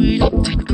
we don't take